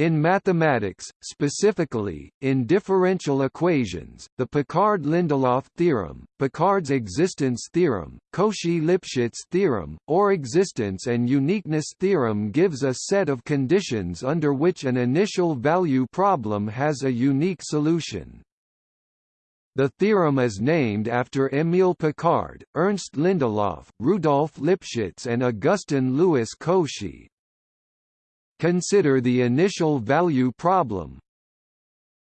In mathematics, specifically, in differential equations, the Picard-Lindelof theorem, Picard's existence theorem, Cauchy-Lipschitz theorem, or existence and uniqueness theorem gives a set of conditions under which an initial value problem has a unique solution. The theorem is named after Émile Picard, Ernst Lindelof, Rudolf Lipschitz and Augustin Louis Cauchy, Consider the initial value problem.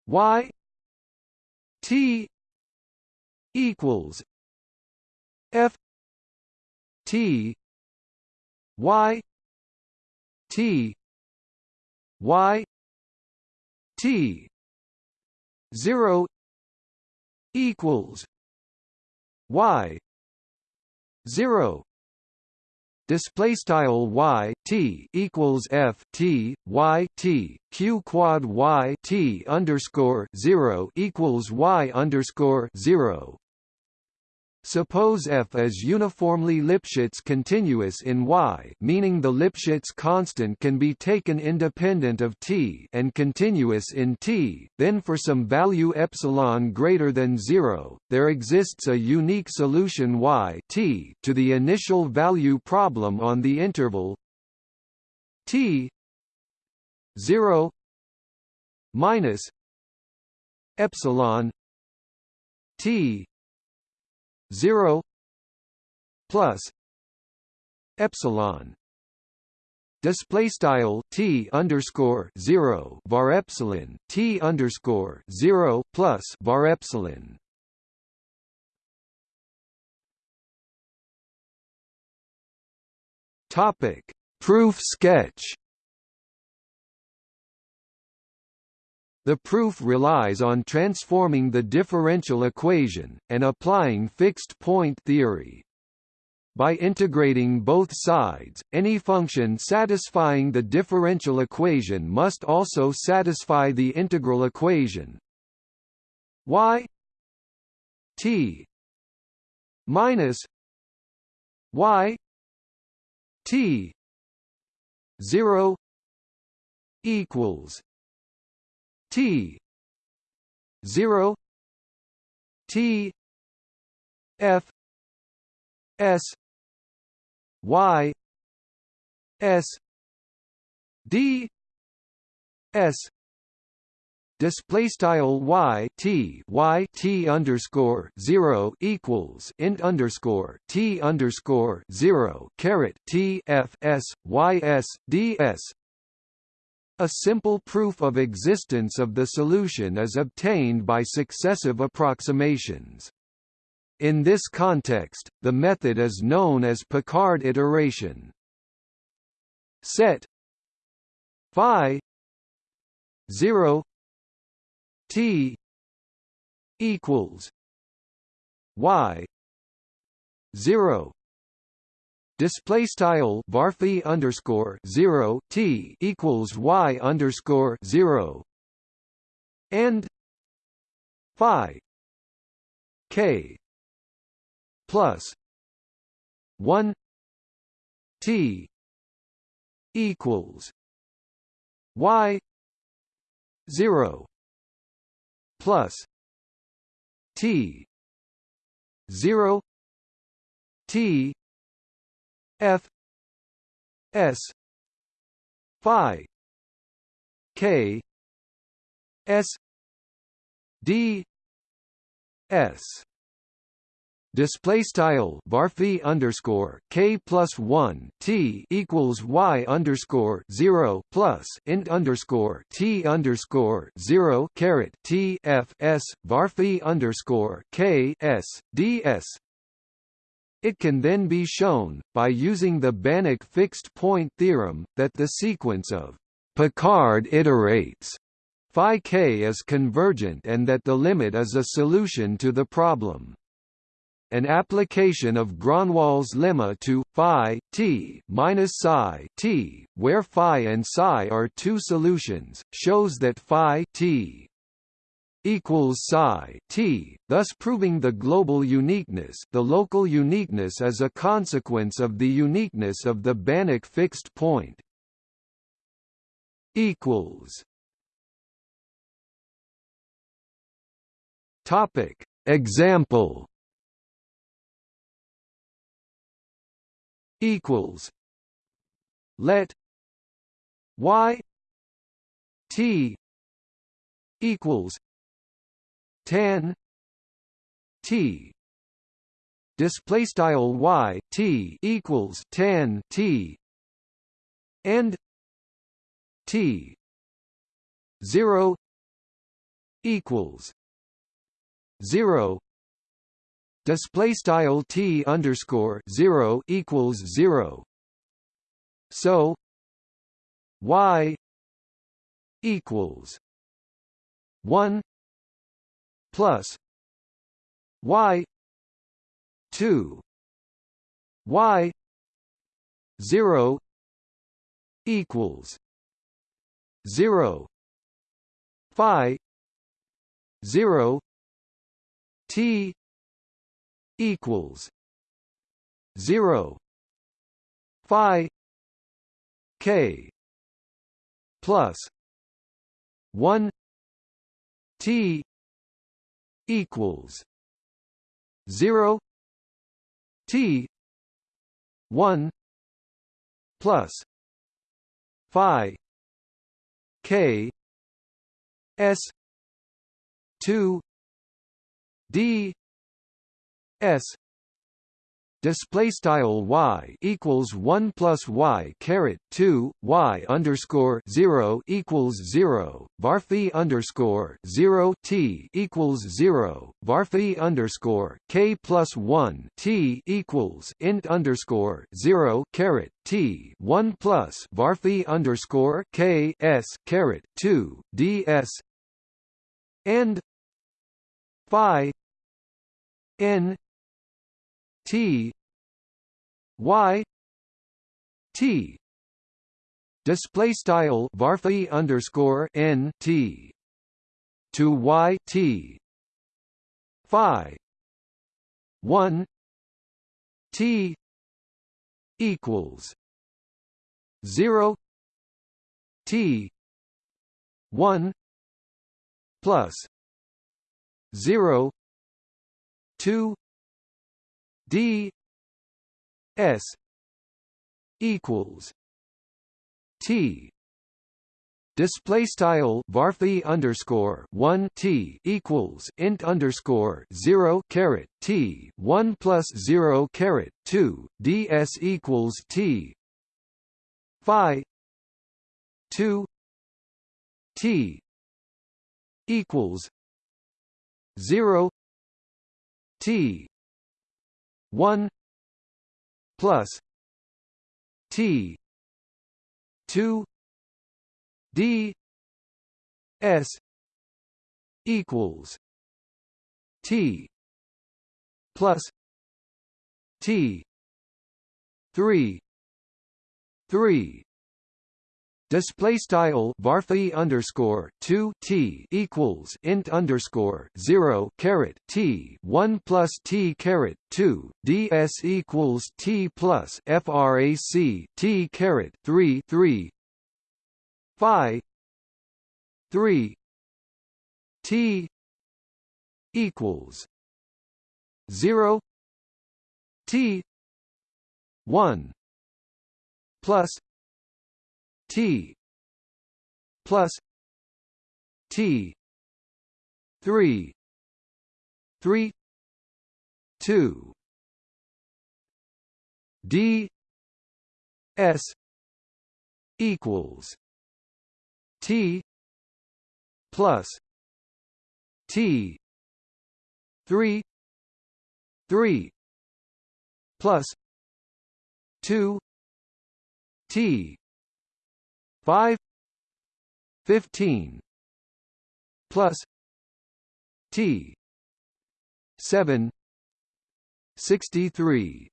Y T equals F T Y T Y T zero equals Y zero display style y t equals f t y t q quad y t underscore zero equals y underscore zero Suppose f is uniformly Lipschitz continuous in Y meaning the Lipschitz constant can be taken independent of T and continuous in T, then for some value epsilon greater than 0, there exists a unique solution Y T to the initial value problem on the interval T 0 minus epsilon T 0 plus epsilon. Display style t underscore 0 var epsilon t underscore 0 plus var epsilon. Topic. Proof sketch The proof relies on transforming the differential equation, and applying fixed-point theory. By integrating both sides, any function satisfying the differential equation must also satisfy the integral equation y t minus y t 0 equals T. zero. T. F. S. Y. S. D. S. Display style y t y t underscore zero equals int underscore t underscore zero caret t f s y s d s a simple proof of existence of the solution is obtained by successive approximations. In this context, the method is known as Picard iteration. Set phi 0 t equals y 0 display style varphi underscore zero t equals y underscore zero. And phi k plus one t equals y zero plus t zero t F S Phi K S D S. Display style varphi underscore k plus one t equals y underscore zero plus int underscore t underscore zero caret t f s varphi underscore k s d s it can then be shown, by using the Banach fixed-point theorem, that the sequence of Picard iterates phi k is convergent and that the limit is a solution to the problem. An application of Gronwall's lemma to phi t minus psi t, where phi and psi are two solutions, shows that phi t equals psi t, thus proving the global uniqueness the local uniqueness is a consequence of the uniqueness of the Banach fixed point. equals topic example equals let y t equals tan t display style y t equals tan t and t 0 equals 0 display style t underscore 0 equals 0 so y equals 1 plus y 2 y 0 equals 0 phi 0 t equals 0 phi k plus 1 t equals 0 t 1 plus phi k s 2 d s display style y equals 1 plus y caret 2 y underscore 0 equals 0 varphi underscore 0 t equals 0 varphi underscore k plus 1 t equals int underscore 0 caret t 1 plus varphi underscore k s caret 2 ds and phi n T. Y. T. Display style varphi underscore N T to Y T. Phi. One. T equals zero T one plus zero two d s equals t. Display style varphi underscore 1 t equals int underscore 0 caret t 1 plus 0 caret 2 ds equals t. Phi 2 t equals 0 t 1 plus T 2 D S equals T plus T 3 3 Display style varphi underscore two t equals int underscore zero caret t one plus t caret two ds equals t plus frac t caret three three phi three t equals zero t one plus T plus T three three two D S equals T plus T three three plus two T 5 15 plus T 7 63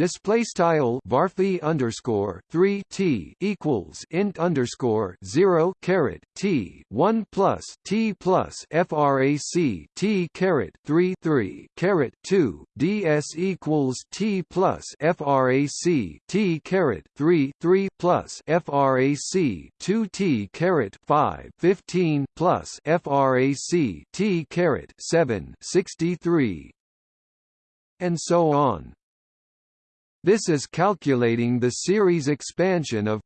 display style varphi underscore 3 t equals int underscore 0 caret t 1 plus t plus frac t caret 3 3 caret 2 ds equals t plus frac t caret 3 3 plus frac 2 t caret 5 15 plus frac t caret 7 63 and so on this is calculating the series expansion of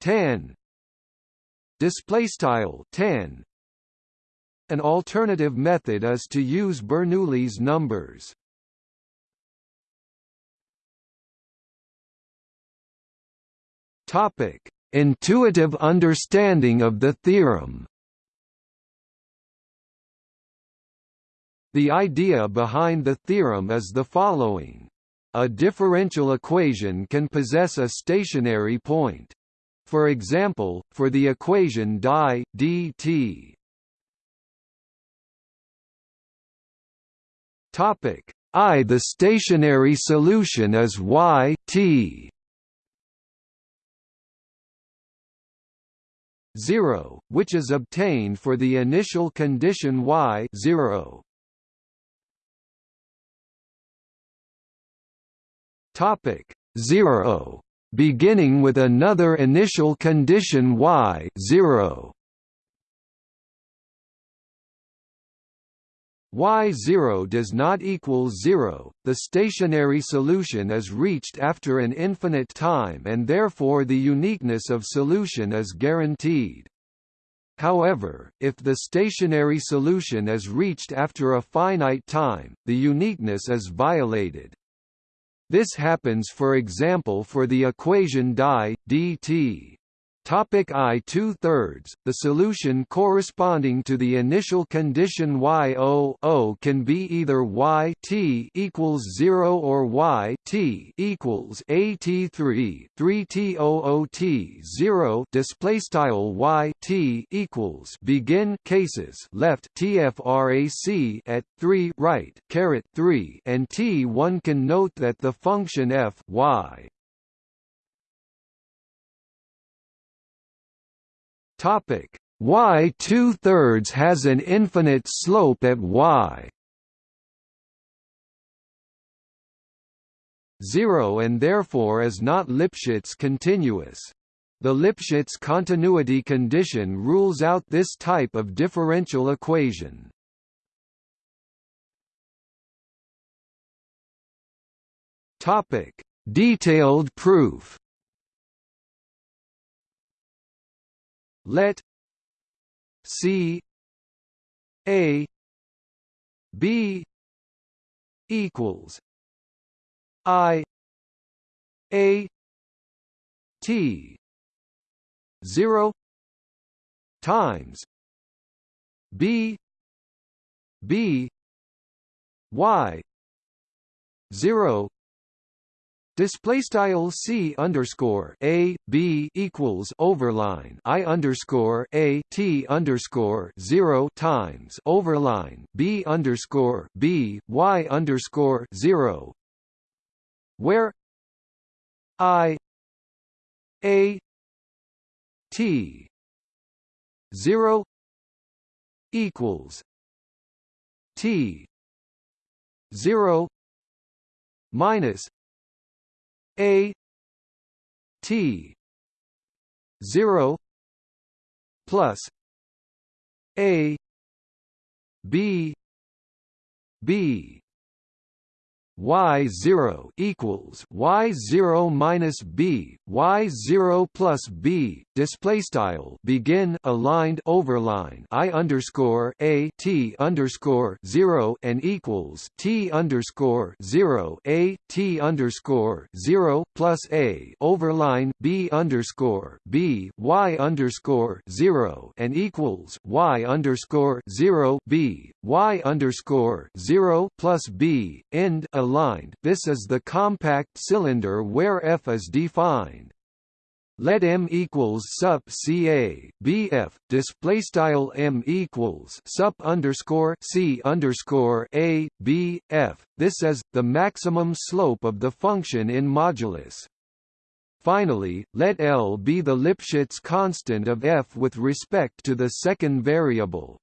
tan display style tan. An alternative method is to use Bernoulli's numbers. Topic intuitive understanding of the theorem. The idea behind the theorem is the following a differential equation can possess a stationary point. For example, for the equation di dt. Topic I. The stationary solution is y t. 0, which is obtained for the initial condition y 0. Topic 0 beginning with another initial condition y 0 y0 does not equal 0, the stationary solution is reached after an infinite time and therefore the uniqueness of solution is guaranteed. However, if the stationary solution is reached after a finite time, the uniqueness is violated. This happens for example for the equation di dt Topic I two thirds. The solution corresponding to the initial condition y o o can be either y t equals zero or y t equals a t three three t o o t zero. Display style y t equals begin cases left tfrac at three right caret three and t one can note that the function f y Topic y two thirds has an infinite slope at y. 0 and therefore is not Lipschitz continuous. The Lipschitz continuity condition rules out this type of differential equation. Topic: Detailed proof. Let C A B equals I A T zero times B B Y zero Display style c underscore a b equals overline i underscore a t underscore zero times overline b underscore b y underscore zero, where i a t zero equals t zero minus a T zero plus A B B y zero equals y zero minus b y zero plus b display style begin aligned overline i underscore a t underscore zero and equals t underscore zero a t underscore zero plus a overline b underscore b y underscore zero and equals y underscore zero b y underscore zero plus b end aligned, this is the compact cylinder where F is defined. let m equals sup ca bf display style m equals sup underscore c underscore a b f. This is the maximum slope of the function in modulus. Finally, let L be the Lipschitz constant of f with respect to the second variable.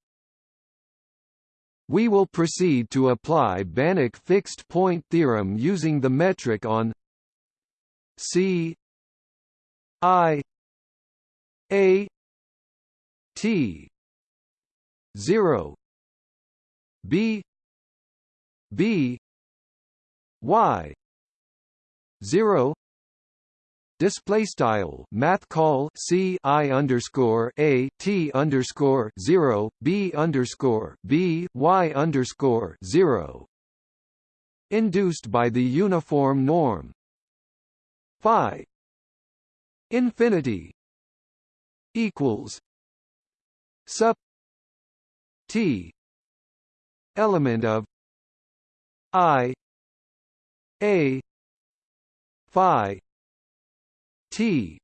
We will proceed to apply Banach fixed point theorem using the metric on C I A T zero B B Y zero Display style math call C I underscore A T underscore zero B underscore B Y underscore zero. Induced by the uniform norm. Phi. Infinity. Equals. Sub. T. Element of. I. A. Phi T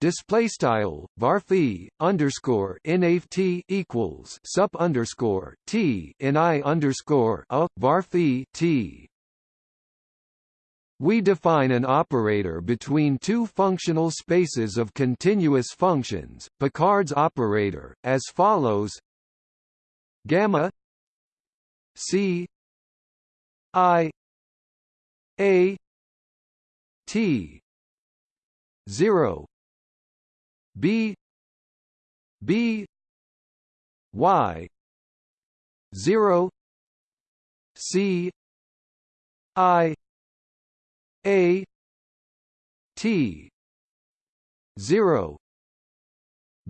display style varphi underscore nft equals sup underscore t in i underscore a varphi t. We define an operator between two functional spaces of continuous functions, Picard's operator, as follows: gamma c i a t 0 b. B. Y. 0 c. I. A. T. 0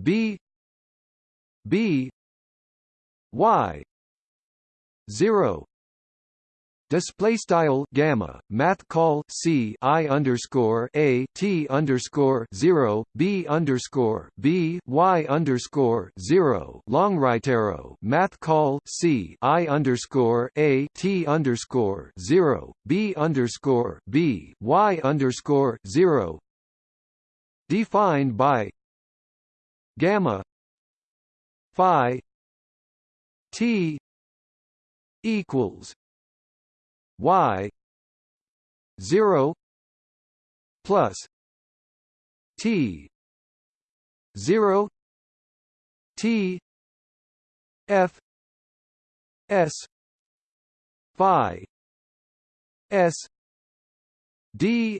b. B. Y. 0 display style gamma math call c i underscore a t underscore zero b underscore b y underscore zero. Long right arrow math call c i underscore a t underscore zero b underscore b y underscore zero. Defined by gamma phi t equals y 0 plus t 0 t f s phi s d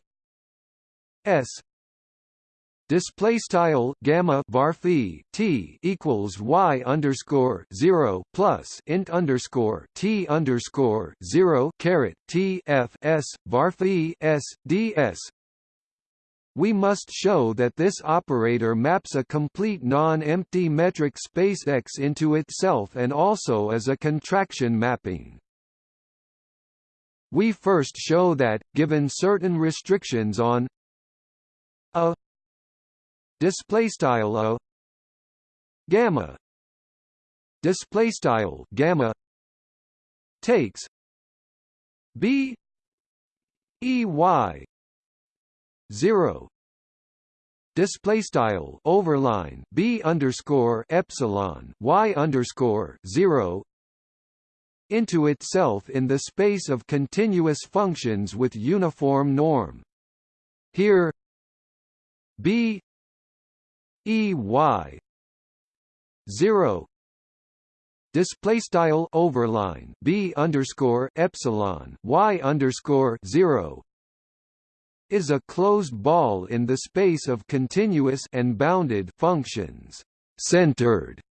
s display style gamma var t equals y underscore zero plus int underscore t underscore zero caret t f s var s ds. We must show that this operator maps a complete non-empty metric space X into itself and also as a contraction mapping. We first show that, given certain restrictions on a display style o gamma. Display style gamma takes b e y 0 display style overline b underscore epsilon y underscore 0 into itself in the space of continuous functions with uniform norm. Here b E Y. Zero. Display style overline. B underscore epsilon. Y underscore zero. Is a closed ball in the space of continuous and bounded functions centered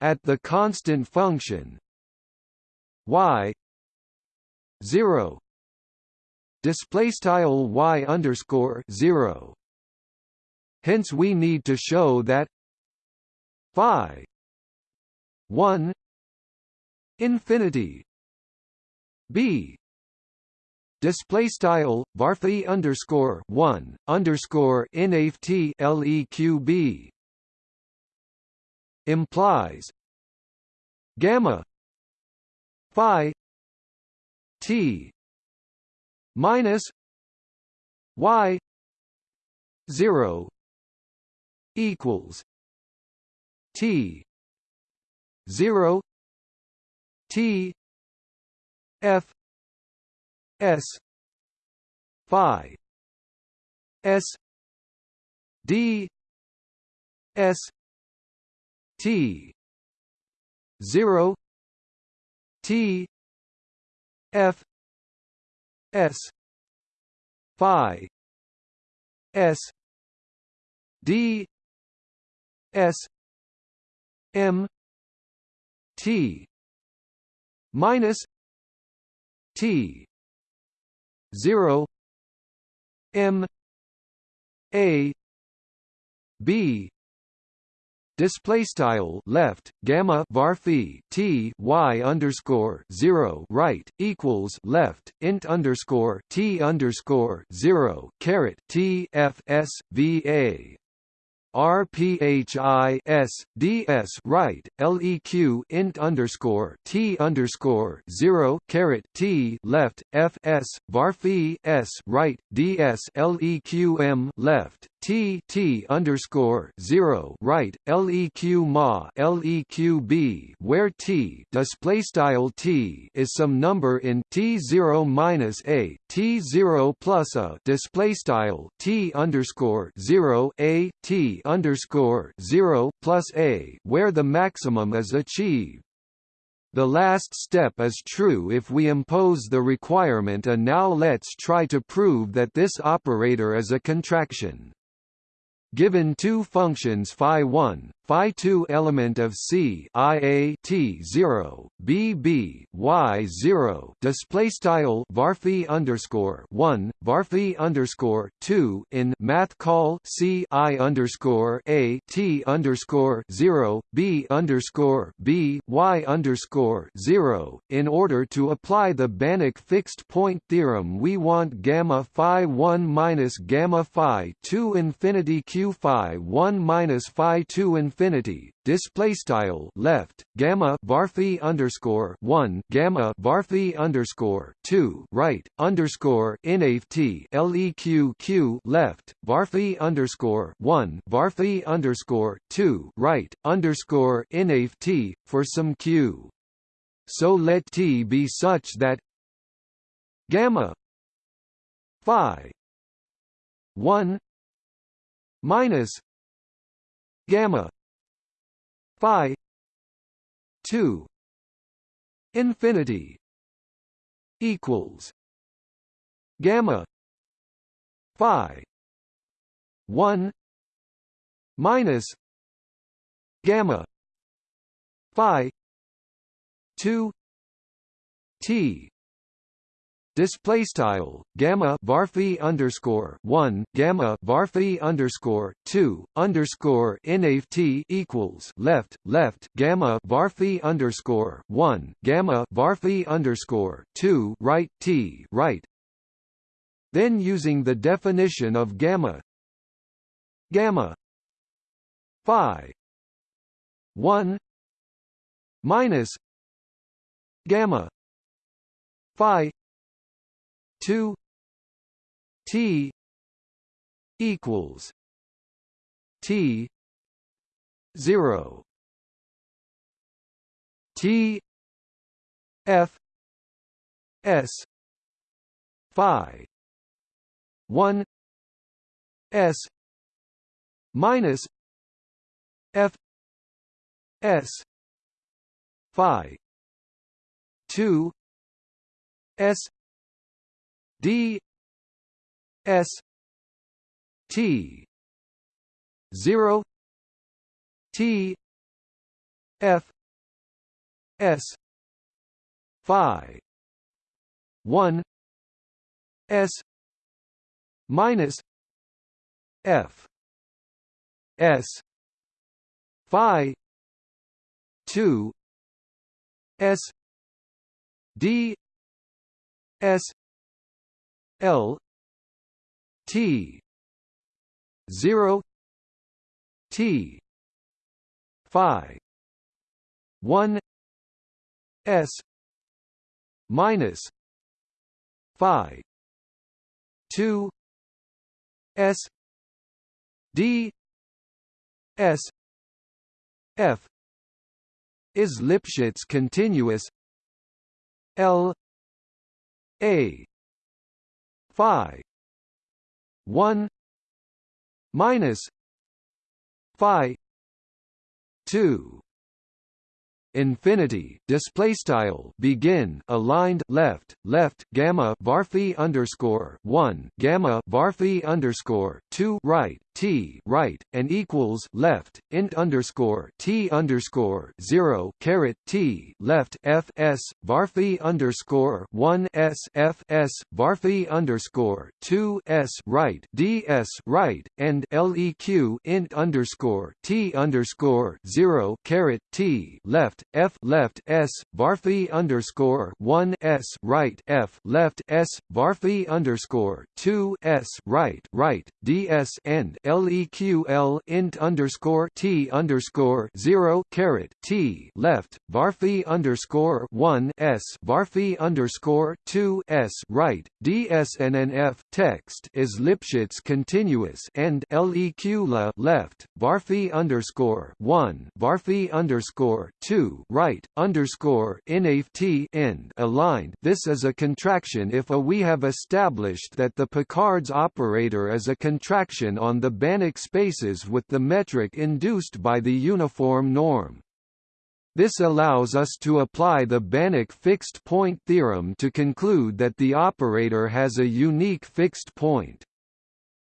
at the constant function y. Zero. Display style y underscore zero Hence we need to show that phi 1 infinity b display style varphi underscore 1 underscore nft leqb implies gamma phi t minus y 0 equals T zero T F S Phi S D S T zero T F S Phi S D S M T minus T zero M A B display style left gamma var phi t y underscore zero right equals left int underscore t underscore zero caret t f s v a RPHIS DS right LEQ int underscore T underscore zero caret T left FS varphi S right DS LEQM left T T underscore zero right LEQ ma LEQB where T display style T is some number in T zero minus a T zero plus a display style T underscore zero a T underscore zero plus a where the maximum is achieved. The last step is true if we impose the requirement and now let's try to prove that this operator is a contraction. Given two functions phi1, phi2 element of C I A T 0, B B Y 0 display style varphi underscore 1, varphi underscore 2 in math call C I underscore A T underscore 0, B underscore B Y underscore 0. In order to apply the Banach fixed point theorem we want gamma phi 1 minus gamma phi 2 infinity q phi 1 minus phi 2 infinity display style left gamma varphi underscore 1 gamma varphi underscore 2 right underscore inft leq q left varphi underscore 1 varphi underscore 2 right underscore inft for some q. So let t be such that gamma phi 1 minus gamma phi 2 infinity equals gamma phi 1 minus gamma phi 2 t display style gamma varphi underscore one gamma varphi underscore two underscore nft equals left left gamma varphi underscore one gamma varphi underscore two right t right. Then using the definition of gamma gamma phi one minus gamma phi 2 T equals T zero T F S Phi one S minus F S Phi two S d s t 0 t f s phi 1 s minus f s phi 2 s d s L T zero T Phi one S minus Phi two S D S F is Lipschitz continuous L A phi 1 minus phi 2 infinity. Display style. Begin. Aligned. Left. Left. Gamma. Varphi underscore 1 gamma. Varphi underscore 2 right t right and equals left int underscore t underscore 0 caret t left f s varphi underscore 1 s f s varphi underscore 2 s right d s right and leq int underscore t underscore 0 caret t left f left s varphi underscore one s right f left s varphi underscore two s right right ds and leq int underscore t underscore zero caret t left varphi underscore one s varphi underscore two s right ds and text is Lipschitz continuous and leq la left varphi underscore one varphi underscore two right underscore t end aligned. This is a contraction if a we have established that the Picard's operator is a contraction on the Banach spaces with the metric induced by the uniform norm. This allows us to apply the Banach fixed point theorem to conclude that the operator has a unique fixed point.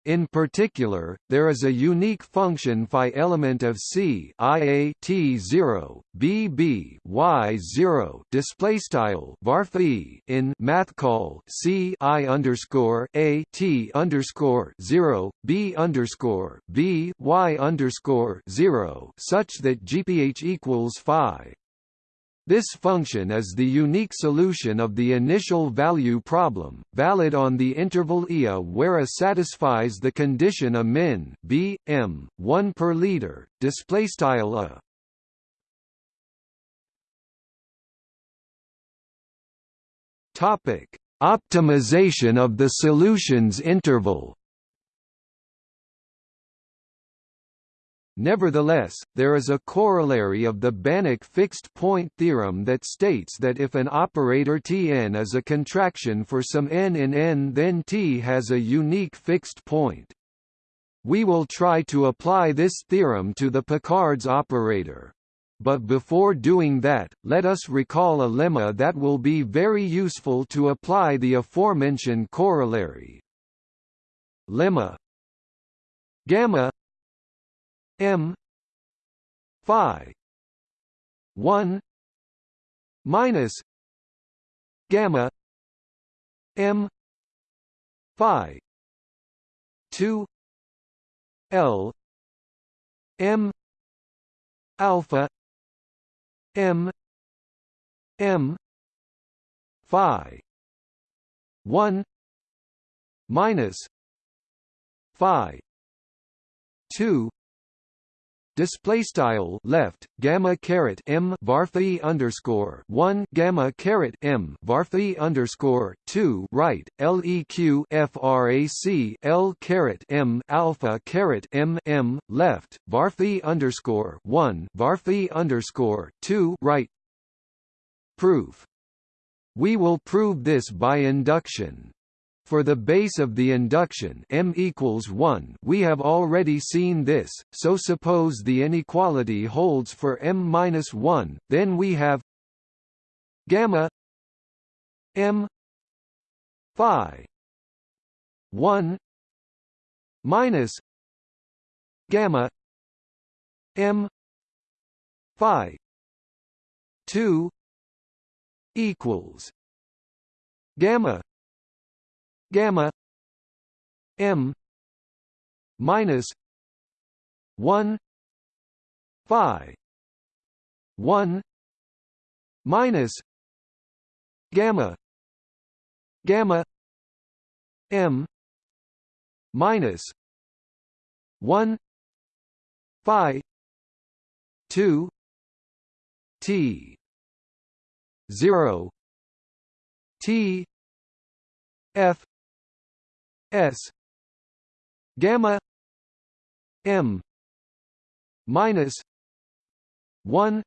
In particular, there is a unique function phi element of C IA T0 BB Y0 display style varphi in math call C I underscore A T underscore 0 B underscore B Y underscore 0 such that GPH equals phi this function is the unique solution of the initial value problem, valid on the interval Ia where A satisfies the condition A min b m 1 per liter. Display style A. Topic: Optimization of the solutions interval. Nevertheless, there is a corollary of the Banach fixed-point theorem that states that if an operator Tn is a contraction for some n in n then T has a unique fixed point. We will try to apply this theorem to the Picard's operator. But before doing that, let us recall a lemma that will be very useful to apply the aforementioned corollary. Lemma gamma M phi one minus gamma M phi two L M alpha M M phi one minus phi two display style left gamma caret m varphi underscore one gamma caret m varphi underscore two right leq frac l caret m alpha caret m m left varphi underscore one varphi underscore two right. Proof. We will prove this by induction for the base of the induction m equals 1 we have already seen this, so suppose the inequality holds for m-1, then we have gamma m phi 1 minus gamma m phi 2 equals gamma gamma m minus 1 phi 1 minus gamma gamma m minus 1 phi 2 t 0 t f S. Gamma M minus 1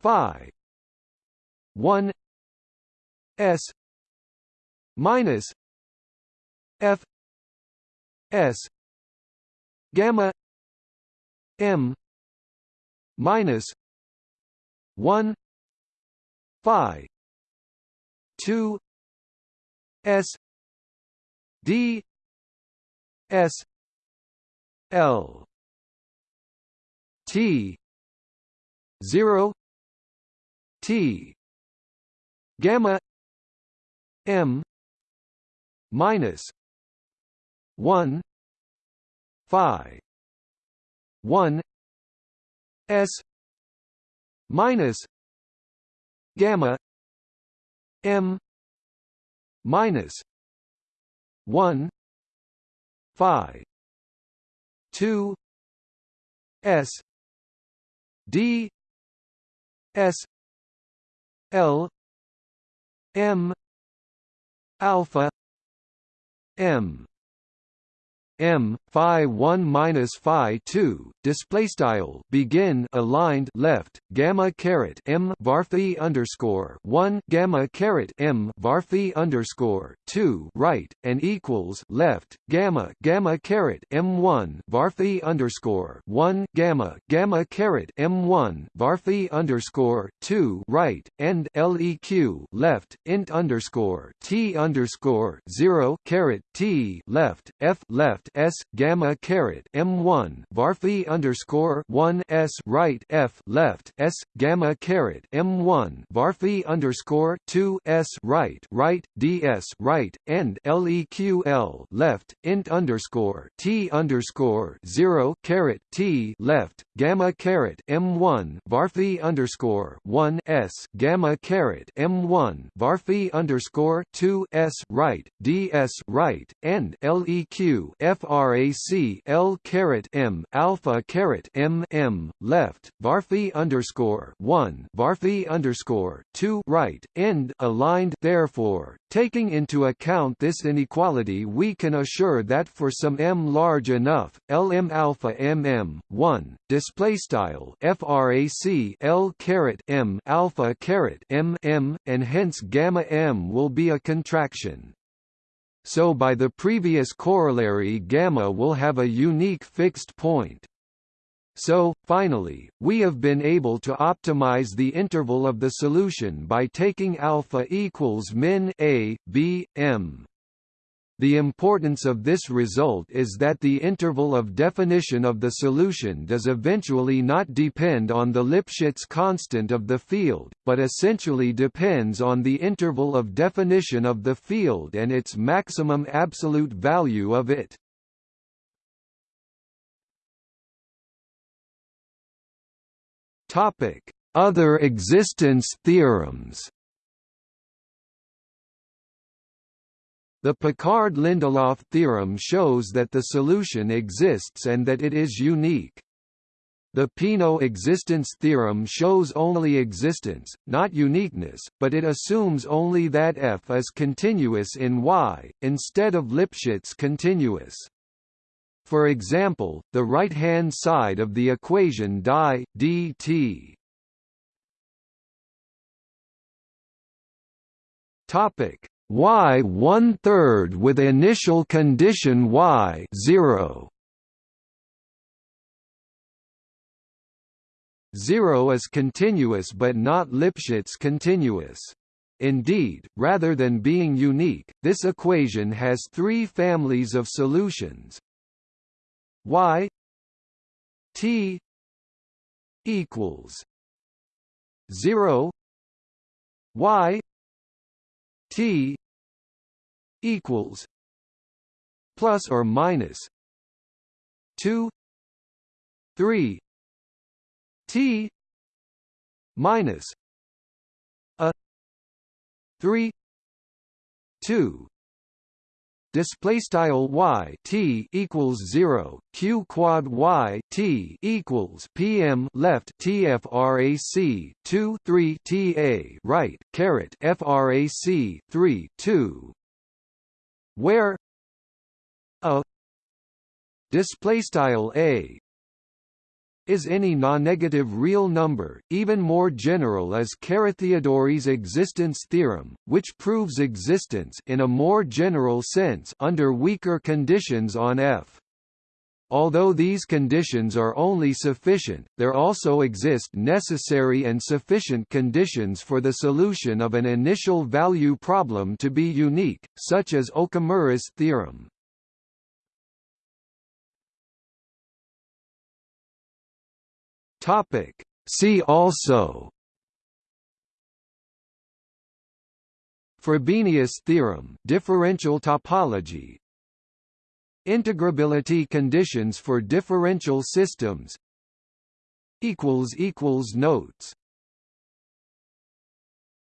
phi 1 s minus f s gamma m minus 1 phi 2 s d s l t 0 t gamma m minus 1 phi 1 s minus gamma m minus 1 phi 2 s d s l m alpha m m phi 1 minus phi 2 display style begin aligned left gamma caret m varphi underscore 1 gamma caret m varphi underscore 2 right and equals left gamma gamma caret m1 varphi underscore 1 gamma gamma caret m1 varphi underscore 2 right and leq left int underscore t underscore 0 caret t left f left s gamma caret m1 varphi underscore 1 s right f left s gamma caret m1 varphi underscore 2 s right right ds right and leql left int underscore t underscore 0 caret t left gamma caret m1 varphi underscore 1 s gamma caret m1 varphi underscore 2 s right ds right end leq frac l caret m alpha caret m m left varphi underscore 1 varphi underscore 2 right end aligned therefore taking into account this inequality we can assure that for some m large enough lm alpha mm 1 display style frac l caret m alpha caret m m and hence gamma m will be a contraction so by the previous corollary gamma will have a unique fixed point. So, finally, we have been able to optimize the interval of the solution by taking alpha equals min a, b, m. The importance of this result is that the interval of definition of the solution does eventually not depend on the Lipschitz constant of the field, but essentially depends on the interval of definition of the field and its maximum absolute value of it. Other existence theorems The Picard-Lindelof theorem shows that the solution exists and that it is unique. The Peano existence theorem shows only existence, not uniqueness, but it assumes only that f is continuous in Y, instead of Lipschitz continuous. For example, the right-hand side of the equation di dt Topic y one third with initial condition y zero. Zero is continuous but not Lipschitz continuous. Indeed, rather than being unique, this equation has three families of solutions. y t equals 0 y t equals plus or minus 2 3 t minus a 3 2 display style y t equals 0 q quad y t equals pm left tfrac 2 3 ta right caret frac 3 2 where a display style a is any non-negative real number. Even more general is Carathéodory's existence theorem, which proves existence in a more general sense under weaker conditions on F. Although these conditions are only sufficient, there also exist necessary and sufficient conditions for the solution of an initial value problem to be unique, such as Okamura's theorem. Topic. See also Frobenius theorem differential topology Integrability conditions for differential systems. Notes